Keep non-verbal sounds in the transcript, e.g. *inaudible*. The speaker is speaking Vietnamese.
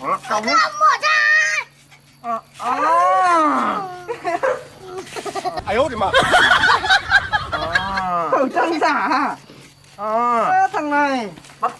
không lắc công Không mở ra à, à. *laughs* ai út đi mà à. Khẩu trang giả à? à. Thằng này bắt